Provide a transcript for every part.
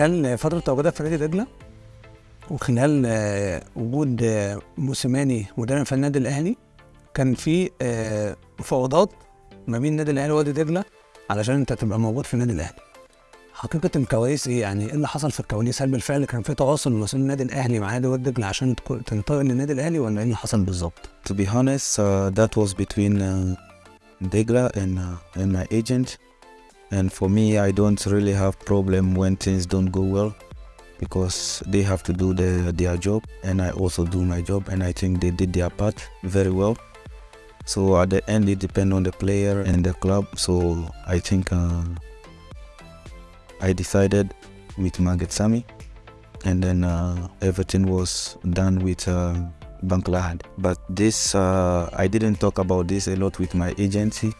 خلال فترة تواجدك في نادي دجله وخلال آه، وجود آه، موسيماني مدرب في النادي الأهلي كان في آه، مفاوضات ما بين النادي الأهلي ووادي دجله علشان أنت تبقى موجود في النادي الأهلي حقيقة الكواليس إيه يعني إيه اللي حصل في الكواليس هل بالفعل كان في تواصل بين النادي الأهلي مع نادي وادي دجله عشان تنتقل للنادي الأهلي ولا إيه اللي حصل بالظبط؟ To be honest, uh, that was between uh, Degla and uh, and my agent. And for me, I don't really have problem when things don't go well because they have to do their, their job and I also do my job and I think they did their part very well. So at the end, it depends on the player and the club. So I think uh, I decided with Margaret Sami and then uh, everything was done with uh. But this, uh, I didn't talk about this a lot with my agency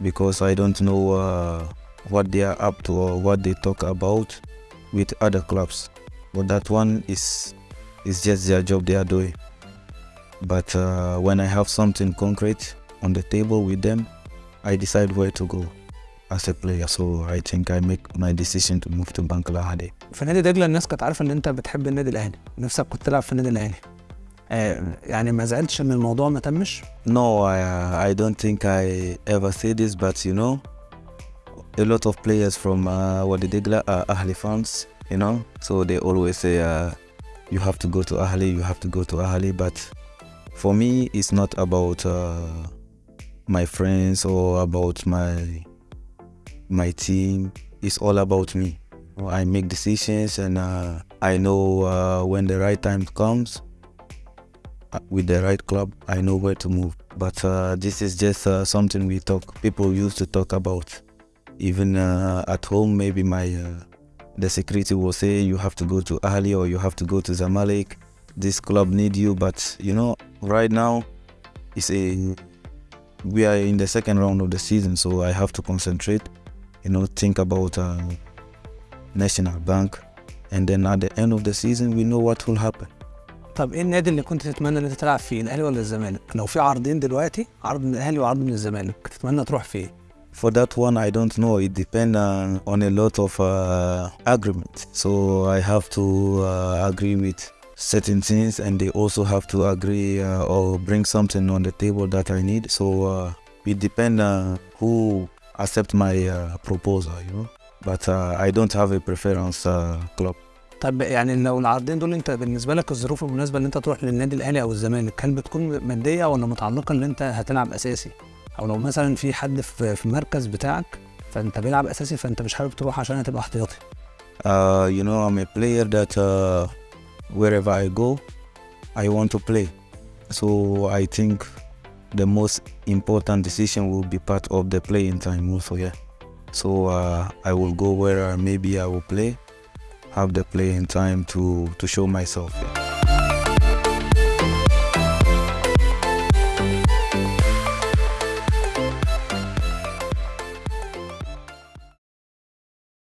because I don't know uh, what they are up to or what they talk about with other clubs. But that one is is just their job they are doing. But uh, when I have something concrete on the table with them, I decide where to go as a player. So I think I make my decision to move to Bankalahade. في نادي دجله الناس كانت عارفه ان انت بتحب النادي الاهلي نفسك كنت تلعب في النادي الاهلي آه يعني ما زعلتش ان الموضوع ما تمش No, I, I don't think I ever say this, but you know, a lot of players from uh, Wadi Degla are Ahli fans, you know, so they always say uh, you have to go to Ahli, you have to go to Ahli, but for me, it's not about uh, my friends or about my my team. It's all about me. I make decisions, and uh, I know uh, when the right time comes uh, with the right club, I know where to move. But uh, this is just uh, something we talk. People used to talk about even uh, at home maybe my uh, the security will say you have to go to Ahli or you have to go to Zamalek. This club need you. But you know right now it's a we are in the second round of the season so I have to concentrate you know think about uh, national bank. And then at the end of the season we know what will happen. طب ايه النادي اللي كنت تتمنى ان انت تلعب فيه؟ الاهلي ولا الزمالك؟ لو في عرضين دلوقتي عرض من الاهلي وعرض من الزمالك تتمنى تروح فيه؟ For that one, I don't know. It depends on, on a lot of uh, agreements. So I have to uh, agree with certain things, and they also have to agree uh, or bring something on the table that I need. So uh, it depends uh, who accept my uh, proposal, you know. But uh, I don't have a preference uh, club. طب يعني لو العرضين دول انت بالنسبه لك الظروف المناسبه ان انت تروح للنادي الاهلي او الزمالك هل بتكون ماديه ولا متعلقه ان انت هتلعب اساسي أو لو مثلا في حد في المركز بتاعك فانت بيلعب اساسي فانت مش حابب تروح عشان هتبقى احتياطي Uh, you know, I'm a player that uh, wherever I go, I want to play. So I think the most important decision will be part of the playing time also, yeah. So uh, I will go where uh, maybe I will play, have the playing time to, to show myself. Yeah.